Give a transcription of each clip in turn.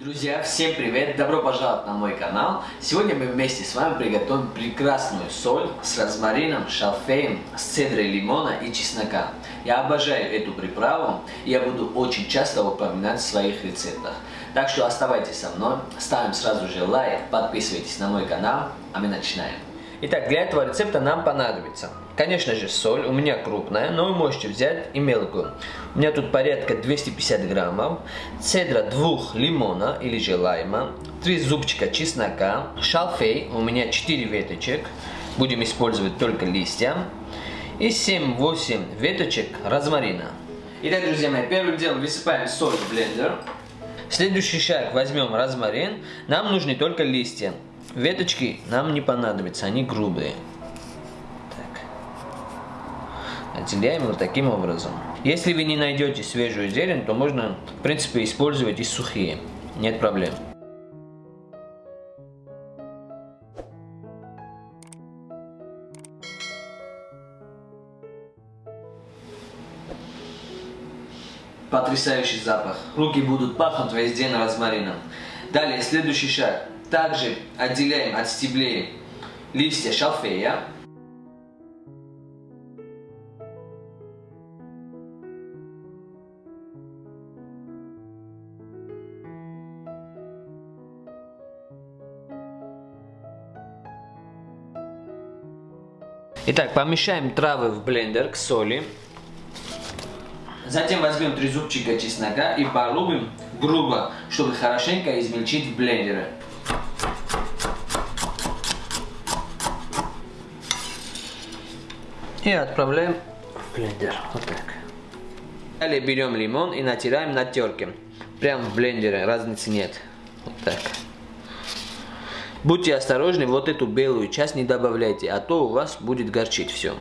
Друзья, всем привет! Добро пожаловать на мой канал! Сегодня мы вместе с вами приготовим прекрасную соль с розмарином, шалфеем, с цедрой лимона и чеснока. Я обожаю эту приправу и я буду очень часто упоминать в своих рецептах. Так что оставайтесь со мной, ставим сразу же лайк, подписывайтесь на мой канал, а мы начинаем. Итак, для этого рецепта нам понадобится, конечно же, соль, у меня крупная, но вы можете взять и мелкую. У меня тут порядка 250 граммов, цедра двух лимона или же лайма, три зубчика чеснока, шалфей, у меня 4 веточек, будем использовать только листья, и 7-8 веточек розмарина. Итак, друзья мои, первым делом высыпаем соль в блендер. Следующий шаг, возьмем розмарин, нам нужны только листья. Веточки нам не понадобятся, они грубые. Так. Отделяем вот таким образом. Если вы не найдете свежую зелень, то можно, в принципе, использовать и сухие. Нет проблем. Потрясающий запах. Руки будут пахнуть весь день розмарином. Далее, следующий шаг. Также отделяем от стеблей листья шалфея. Итак, помещаем травы в блендер к соли. Затем возьмем три зубчика чеснока и порубим грубо, чтобы хорошенько измельчить в блендере. И отправляем в блендер. Вот так. Далее берем лимон и натираем на терке. Прям в блендере, разницы нет. Вот так. Будьте осторожны, вот эту белую часть не добавляйте, а то у вас будет горчить все.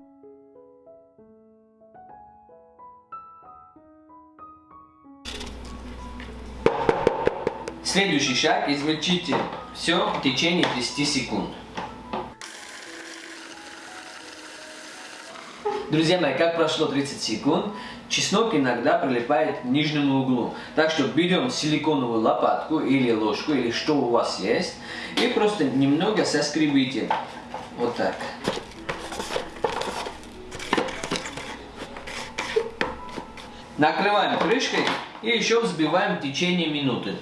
Следующий шаг, измельчите все в течение 10 секунд. Друзья мои, как прошло 30 секунд, чеснок иногда прилипает к нижнему углу. Так что берем силиконовую лопатку или ложку, или что у вас есть, и просто немного соскребите. Вот так. Накрываем крышкой и еще взбиваем в течение минуты.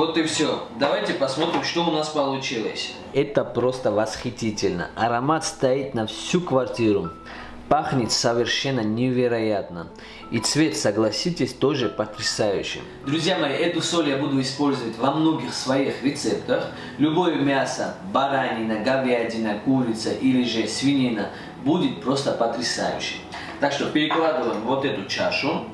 Вот и все. Давайте посмотрим, что у нас получилось. Это просто восхитительно. Аромат стоит на всю квартиру. Пахнет совершенно невероятно. И цвет, согласитесь, тоже потрясающий. Друзья мои, эту соль я буду использовать во многих своих рецептах. Любое мясо, баранина, говядина, курица или же свинина будет просто потрясающим. Так что перекладываем вот эту чашу.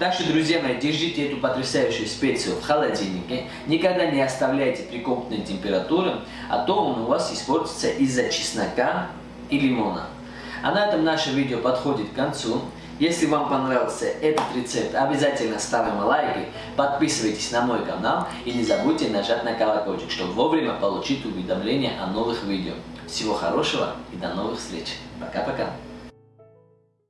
Так что, друзья мои, держите эту потрясающую специю в холодильнике. Никогда не оставляйте при комнатной температуре, а то он у вас испортится из-за чеснока и лимона. А на этом наше видео подходит к концу. Если вам понравился этот рецепт, обязательно ставим лайки, подписывайтесь на мой канал и не забудьте нажать на колокольчик, чтобы вовремя получить уведомления о новых видео. Всего хорошего и до новых встреч. Пока-пока.